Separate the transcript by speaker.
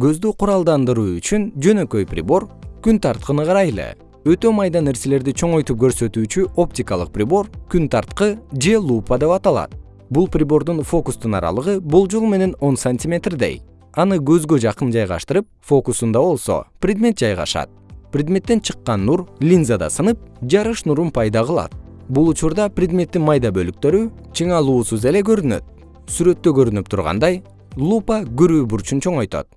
Speaker 1: көздү куралдандыруу үчүн жөнөкөй прибор күн тарткыны карайлы. Өтө майда нерселерди чоңойтуп көрсөтүүчү оптикалык прибор күн тарткы же лупа деп аталат. Бул прибордун фокустун аралыгы болжол менен он сантиметрдей. Аны көзгө жакын жайгаштырып фокусунда болсо предмет жайгашат. Предметтен чыккан нур линзада сынып жарыш нурун пайда кылат. Бул учурда предметтин майда бөлүктөрү чыңалуусуз эле көрүнөт. Сүрөттө көрүнүп тургандай лупа көрүү бурчун чоңойтот.